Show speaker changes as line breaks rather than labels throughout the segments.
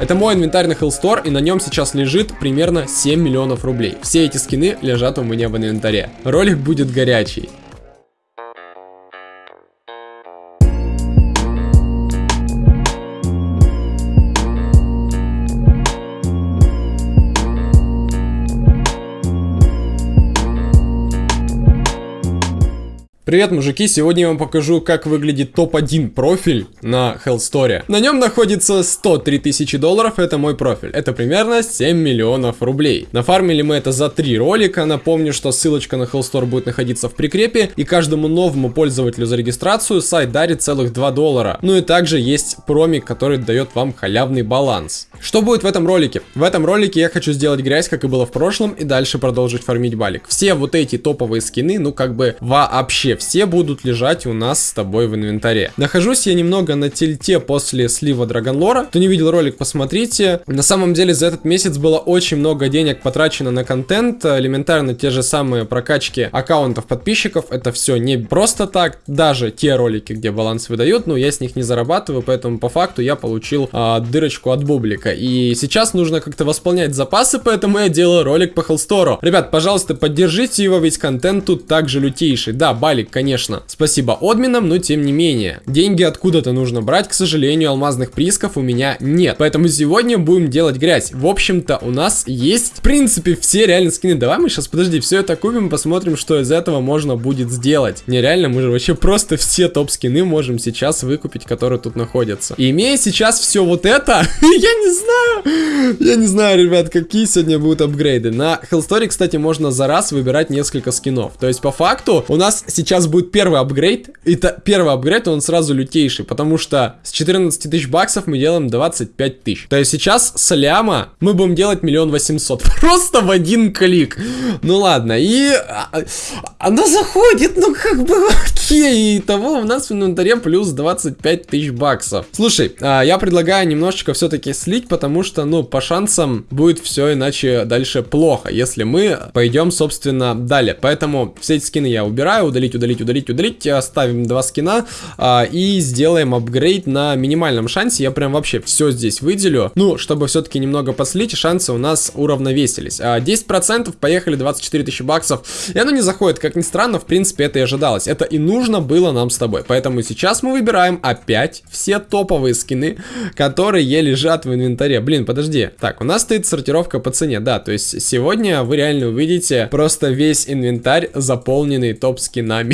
Это мой инвентарь на Hellstore, и на нем сейчас лежит примерно 7 миллионов рублей. Все эти скины лежат у меня в инвентаре. Ролик будет горячий. Привет, мужики! Сегодня я вам покажу, как выглядит топ-1 профиль на Hellstore. На нем находится 103 тысячи долларов, это мой профиль. Это примерно 7 миллионов рублей. Нафармили мы это за 3 ролика. Напомню, что ссылочка на Hellstore будет находиться в прикрепе. И каждому новому пользователю за регистрацию сайт дарит целых 2 доллара. Ну и также есть промик, который дает вам халявный баланс. Что будет в этом ролике? В этом ролике я хочу сделать грязь, как и было в прошлом, и дальше продолжить фармить балик. Все вот эти топовые скины, ну как бы вообще все будут лежать у нас с тобой в инвентаре. Нахожусь я немного на тильте после слива Драгонлора. Кто не видел ролик, посмотрите. На самом деле за этот месяц было очень много денег потрачено на контент. Элементарно те же самые прокачки аккаунтов подписчиков. Это все не просто так. Даже те ролики, где баланс выдают, но я с них не зарабатываю, поэтому по факту я получил а, дырочку от бублика. И сейчас нужно как-то восполнять запасы, поэтому я делаю ролик по Хеллстору. Ребят, пожалуйста, поддержите его, ведь контент тут также лютейший. Да, балик ролик, конечно. Спасибо админам, но тем не менее. Деньги откуда-то нужно брать, к сожалению, алмазных приисков у меня нет. Поэтому сегодня будем делать грязь. В общем-то, у нас есть, в принципе, все реально скины. Давай мы сейчас, подожди, все это купим, посмотрим, что из этого можно будет сделать. Нереально, мы же вообще просто все топ-скины можем сейчас выкупить, которые тут находятся. И имея сейчас все вот это, я не знаю, я не знаю, ребят, какие сегодня будут апгрейды. На Hellstory, кстати, можно за раз выбирать несколько скинов. То есть, по факту, у нас сейчас сейчас будет первый апгрейд. И та, первый апгрейд, он сразу лютейший, потому что с 14 тысяч баксов мы делаем 25 тысяч. То есть сейчас с ляма мы будем делать миллион восемьсот. Просто в один клик. Ну ладно, и а, она заходит, ну как бы окей. И того у нас в инвентаре плюс 25 тысяч баксов. Слушай, а, я предлагаю немножечко все-таки слить, потому что, ну, по шансам будет все иначе дальше плохо, если мы пойдем, собственно, далее. Поэтому все эти скины я убираю, удалить, удалить удалить, удалить, удалить. Оставим два скина а, и сделаем апгрейд на минимальном шансе. Я прям вообще все здесь выделю. Ну, чтобы все-таки немного послить, шансы у нас уравновесились. А, 10% поехали 24 тысячи баксов. И оно не заходит, как ни странно, в принципе, это и ожидалось. Это и нужно было нам с тобой. Поэтому сейчас мы выбираем опять все топовые скины, которые лежат в инвентаре. Блин, подожди. Так, у нас стоит сортировка по цене, да. То есть сегодня вы реально увидите просто весь инвентарь, заполненный топ-скинами.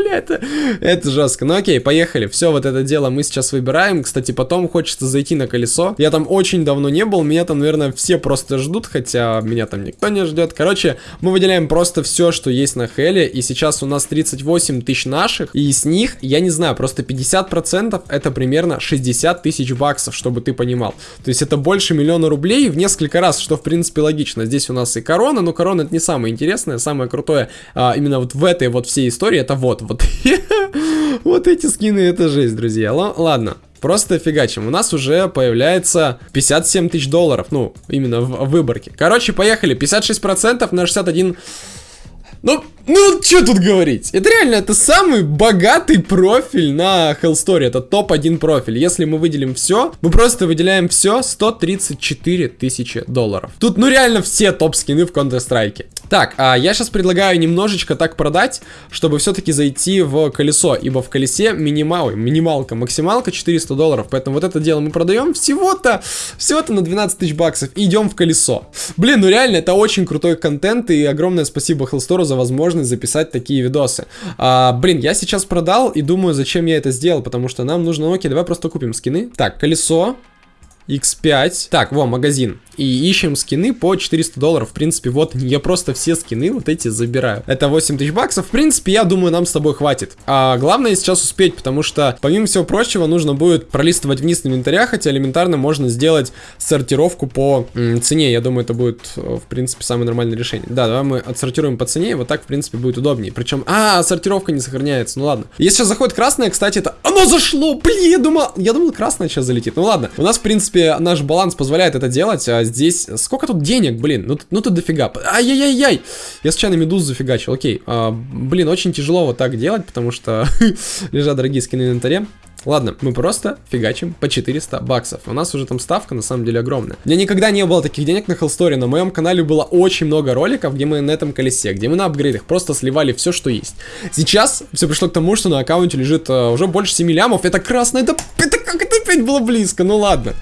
Бля, это, это жестко. Ну окей, поехали. Все, вот это дело мы сейчас выбираем. Кстати, потом хочется зайти на колесо. Я там очень давно не был. Меня там, наверное, все просто ждут. Хотя меня там никто не ждет. Короче, мы выделяем просто все, что есть на Хеле. И сейчас у нас 38 тысяч наших. И с них, я не знаю, просто 50% это примерно 60 тысяч баксов, чтобы ты понимал. То есть это больше миллиона рублей в несколько раз, что в принципе логично. Здесь у нас и корона, но корона это не самое интересное. Самое крутое а, именно вот в этой вот всей истории это вот, вот. вот эти скины, это жесть, друзья. Л ладно. Просто фигачим. У нас уже появляется 57 тысяч долларов. Ну, именно в, выборке. Короче, поехали. 56% на 61... Ну, ну, что тут говорить? Это реально, это самый богатый профиль на Hellstory. Это топ-1 профиль. Если мы выделим все, мы просто выделяем все 134 тысячи долларов. Тут, ну, реально все топ-скины в Counter-Strike. Так, а я сейчас предлагаю немножечко так продать, чтобы все-таки зайти в колесо, ибо в колесе минимал, минималка, максималка 400 долларов, поэтому вот это дело мы продаем всего-то, всего-то на 12 тысяч баксов и идем в колесо. Блин, ну реально, это очень крутой контент, и огромное спасибо Hellstore за возможность записать такие видосы. А, блин, я сейчас продал и думаю, зачем я это сделал, потому что нам нужно, окей, давай просто купим скины. Так, колесо, X5. Так, во, магазин и ищем скины по 400 долларов. В принципе, вот я просто все скины вот эти забираю. Это 8 тысяч баксов. В принципе, я думаю, нам с тобой хватит. А главное сейчас успеть, потому что, помимо всего прочего, нужно будет пролистывать вниз инвентаря, хотя элементарно можно сделать сортировку по цене. Я думаю, это будет, в принципе, самое нормальное решение. Да, давай мы отсортируем по цене, вот так, в принципе, будет удобнее. Причем, а, сортировка не сохраняется, ну ладно. Если сейчас заходит красное, кстати, это... Оно зашло, блин, я думал, я думал, красное сейчас залетит. Ну ладно, у нас, в принципе, наш баланс позволяет это делать, а здесь... Сколько тут денег, блин? Ну, ну тут дофига. Ай-яй-яй-яй! Я случайно медузу зафигачил, окей. А, блин, очень тяжело вот так делать, потому что лежат дорогие скины в инвентаре. Ладно, мы просто фигачим по 400 баксов. У нас уже там ставка на самом деле огромная. У меня никогда не было таких денег на Hellstory. На моем канале было очень много роликов, где мы на этом колесе, где мы на апгрейдах просто сливали все, что есть. Сейчас все пришло к тому, что на аккаунте лежит uh, уже больше 7 лямов. Это красно, это, это как это опять было близко, ну ладно.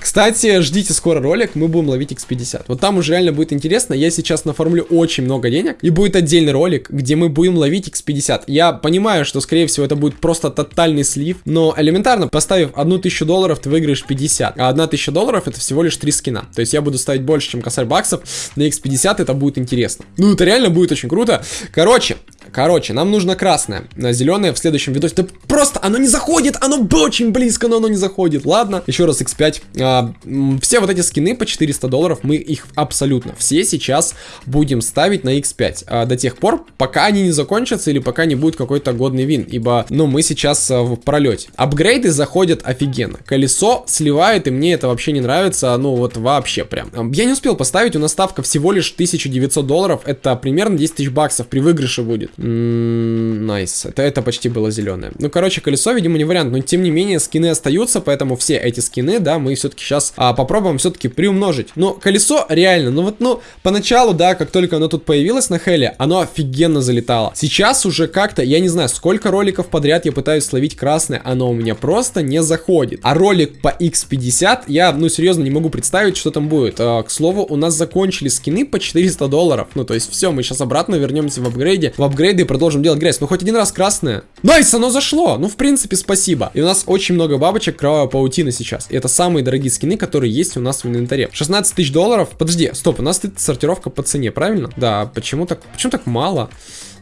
Кстати, ждите скоро ролик, мы будем ловить X50. Вот там уже реально будет интересно. Я сейчас наформлю очень много денег. И будет отдельный ролик, где мы будем ловить X50. Я понимаю, что, скорее всего, это будет просто тотальный слив. Но элементарно, поставив одну тысячу долларов, ты выиграешь 50. А одна тысяча долларов это всего лишь 3 скина. То есть я буду ставить больше, чем косарь баксов. На X50 это будет интересно. Ну, это реально будет очень круто. Короче, Короче, нам нужно красное. Зеленое в следующем видосе. Да просто оно не заходит, оно очень близко, но оно не заходит. Ладно, еще раз X5. А, все вот эти скины по 400 долларов, мы их абсолютно все сейчас будем ставить на X5. А, до тех пор, пока они не закончатся или пока не будет какой-то годный win. Ибо, ну, мы сейчас а, в пролете. Апгрейды заходят офигенно. Колесо сливает, и мне это вообще не нравится. Ну, вот вообще прям. Я не успел поставить, у нас ставка всего лишь 1900 долларов. Это примерно 10 тысяч баксов при выигрыше будет. Nice. Это, это почти было зеленое. Ну, короче, колесо, видимо, не вариант. Но, тем не менее, скины остаются, поэтому все эти скины, да, мы все-таки сейчас а, попробуем все-таки приумножить. Но колесо реально, ну вот, ну, поначалу, да, как только оно тут появилось на Хелле, оно офигенно залетало. Сейчас уже как-то, я не знаю, сколько роликов подряд я пытаюсь словить красное, оно у меня просто не заходит. А ролик по X50, я, ну, серьезно, не могу представить, что там будет. А, к слову, у нас закончились скины по 400 долларов. Ну, то есть, все, мы сейчас обратно вернемся в апгрейде. В апгрейде апгрейды и продолжим делать грязь. Ну, хоть один раз красное. Nice, оно зашло. Ну, в принципе, спасибо. И у нас очень много бабочек кровавая паутина сейчас. И это самые дорогие скины, которые есть у нас в инвентаре. 16 тысяч долларов. Подожди, стоп, у нас тут сортировка по цене, правильно? Да, почему так, почему так мало?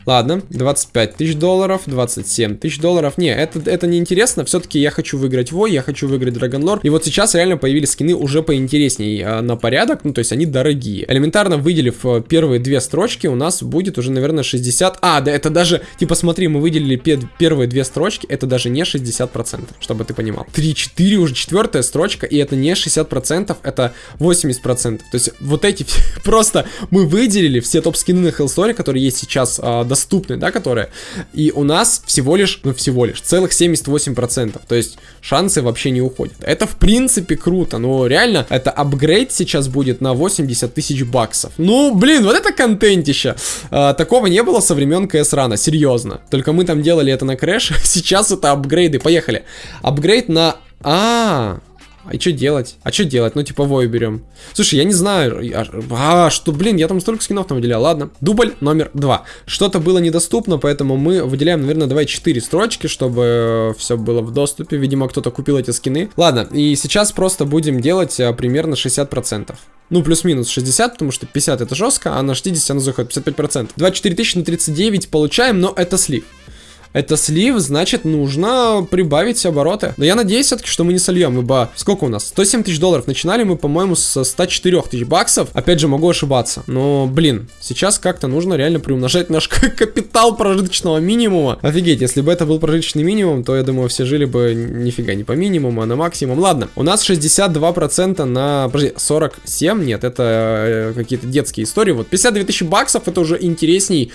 Ладно, 25 тысяч долларов, 27 тысяч долларов. Не, это, это не интересно. Все-таки я хочу выиграть Вой, я хочу выиграть Драгонлор. И вот сейчас реально появились скины уже поинтереснее а, на порядок. Ну, то есть они дорогие. Элементарно выделив э, первые две строчки, у нас будет уже, наверное, 60... А, да, это даже... Типа, смотри, мы выделили первые две строчки. Это даже не 60%, чтобы ты понимал. 3-4 уже четвертая строчка, и это не 60%, это 80%. То есть вот эти... Просто мы выделили все топ-скины на Hellstory, которые есть сейчас а, доступны, да, которые. И у нас всего лишь, ну всего лишь, целых 78%. То есть шансы вообще не уходят. Это в принципе круто, но реально это апгрейд сейчас будет на 80 тысяч баксов. Ну, блин, вот это контентище. А, такого не было со времен CS Run а, серьезно. Только мы там делали это на crash, сейчас это апгрейды. Поехали. Апгрейд на... -а. А что делать? А что делать? Ну, вой берем. Слушай, я не знаю. А, что, блин, я там столько скинов там выделял. Ладно. Дубль номер два. Что-то было недоступно, поэтому мы выделяем, наверное, давай 4 строчки, чтобы все было в доступе. Видимо, кто-то купил эти скины. Ладно, и сейчас просто будем делать а, примерно 60%. Ну, плюс-минус 60, потому что 50 это жестко, а на 60 оно заходит 55%. 24 тысячи на 39 получаем, но это слив это слив, значит нужно прибавить обороты. Но я надеюсь все-таки, что мы не сольем, ибо сколько у нас? 107 тысяч долларов. Начинали мы, по-моему, с 104 тысяч баксов. Опять же, могу ошибаться. Но, блин, сейчас как-то нужно реально приумножать наш капитал прожиточного минимума. Офигеть, если бы это был прожиточный минимум, то, я думаю, все жили бы нифига не по минимуму, а на максимум. Ладно, у нас 62% на... Подожди, 47? Нет, это э, какие-то детские истории. Вот 52 тысячи баксов, это уже интересней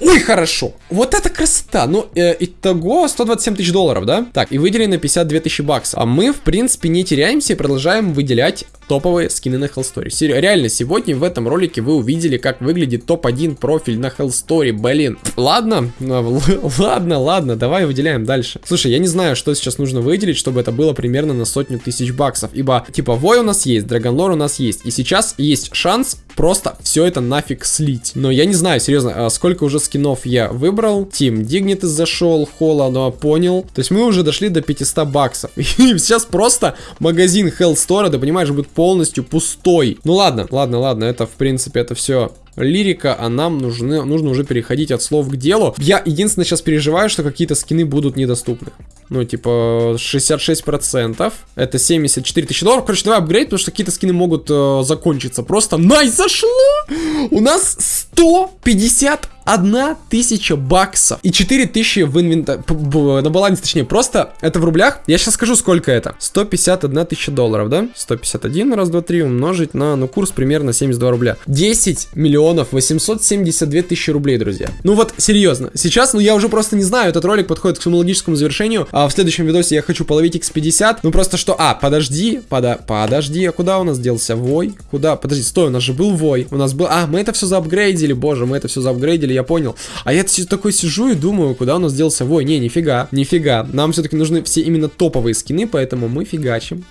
Ой, хорошо. Вот это красота. Ну, э, итого 127 тысяч долларов, да? Так, и выделили на 52 тысячи баксов. А мы, в принципе, не теряемся и продолжаем выделять топовые скины на Hellstory. Реально, сегодня в этом ролике вы увидели, как выглядит топ-1 профиль на Hellstory. Блин. Ладно, ладно, ладно, давай выделяем дальше. Слушай, я не знаю, что сейчас нужно выделить, чтобы это было примерно на сотню тысяч баксов. Ибо, типа, Вой у нас есть, Драгонлор у нас есть. И сейчас есть шанс просто все это нафиг слить. Но я не знаю, серьезно, а сколько уже скинов я выбрал. Тим Дигнит зашел, Холла, но понял. То есть мы уже дошли до 500 баксов. И сейчас просто магазин Hellstore, ты понимаешь, будет полностью пустой. Ну ладно, ладно, ладно, это в принципе это все лирика, а нам нужны, нужно уже переходить от слов к делу. Я единственное сейчас переживаю, что какие-то скины будут недоступны. Ну, типа, 66%. Это 74 тысячи долларов. Короче, давай апгрейд, потому что какие-то скины могут э, закончиться. Просто найс, зашло! У нас 150 одна тысяча баксов и 4 тысячи в инвентаре, на балансе точнее, просто это в рублях, я сейчас скажу сколько это, 151 тысяча долларов, да, 151, раз, два, три умножить на, ну, курс примерно 72 рубля, 10 миллионов 872 тысячи рублей, друзья, ну вот, серьезно, сейчас, ну, я уже просто не знаю, этот ролик подходит к своему логическому завершению, А в следующем видосе я хочу половить X50. Ну просто что... А, подожди, пода... подожди, а куда у нас делся Вой? Куда? Подожди, стой, у нас же был Вой. У нас был... А, мы это все заапгрейдили, боже, мы это все заапгрейдили, я понял. А я такой сижу и думаю, куда у нас делся Вой. Не, нифига, нифига. Нам все-таки нужны все именно топовые скины, поэтому мы фигачим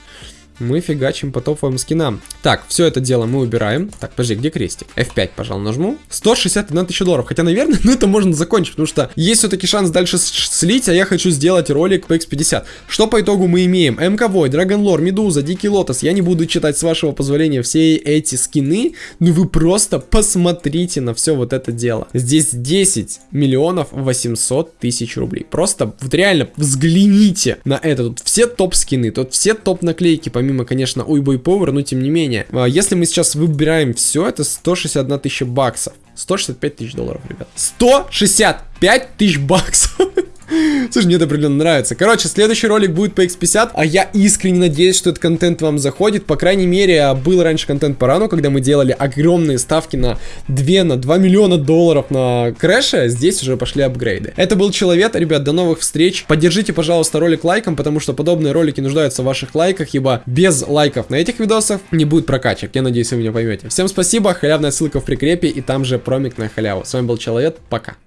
мы фигачим по топовым скинам. Так, все это дело мы убираем. Так, подожди, где крестик? F5, пожалуй, нажму. 161 тысяча долларов. Хотя, наверное, ну это можно закончить, потому что есть все-таки шанс дальше слить, а я хочу сделать ролик по X50. Что по итогу мы имеем? МК Вой, Драгон Лор, Медуза, Дикий Лотос. Я не буду читать, с вашего позволения, все эти скины, но вы просто посмотрите на все вот это дело. Здесь 10 миллионов 800 тысяч рублей. Просто вот реально взгляните на это. Тут все топ-скины, тут все топ-наклейки, помимо помимо, конечно, Уйбой Power, но тем не менее. А, если мы сейчас выбираем все, это 161 тысяча баксов. 165 тысяч долларов, ребят. 165 тысяч баксов. Слушай, мне это определенно нравится. Короче, следующий ролик будет по X50, а я искренне надеюсь, что этот контент вам заходит. По крайней мере, был раньше контент по рану, когда мы делали огромные ставки на 2, на 2 миллиона долларов на крэше. Здесь уже пошли апгрейды. Это был Человек, ребят, до новых встреч. Поддержите, пожалуйста, ролик лайком, потому что подобные ролики нуждаются в ваших лайках, ибо без лайков на этих видосах не будет прокачек. Я надеюсь, вы меня поймете. Всем спасибо, халявная ссылка в прикрепе и там же промик на халяву. С вами был Человек, пока.